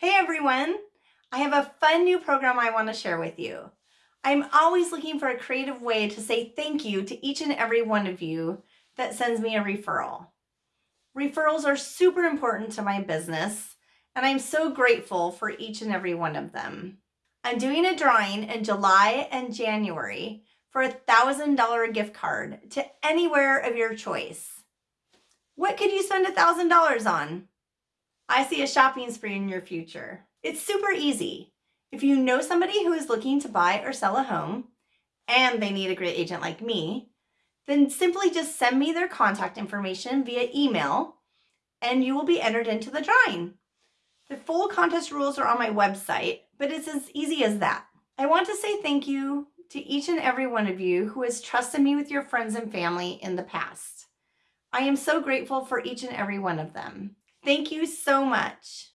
Hey everyone! I have a fun new program I want to share with you. I'm always looking for a creative way to say thank you to each and every one of you that sends me a referral. Referrals are super important to my business, and I'm so grateful for each and every one of them. I'm doing a drawing in July and January for a $1,000 gift card to anywhere of your choice. What could you spend $1,000 on? I see a shopping spree in your future. It's super easy. If you know somebody who is looking to buy or sell a home and they need a great agent like me, then simply just send me their contact information via email and you will be entered into the drawing. The full contest rules are on my website, but it's as easy as that. I want to say thank you to each and every one of you who has trusted me with your friends and family in the past. I am so grateful for each and every one of them. Thank you so much.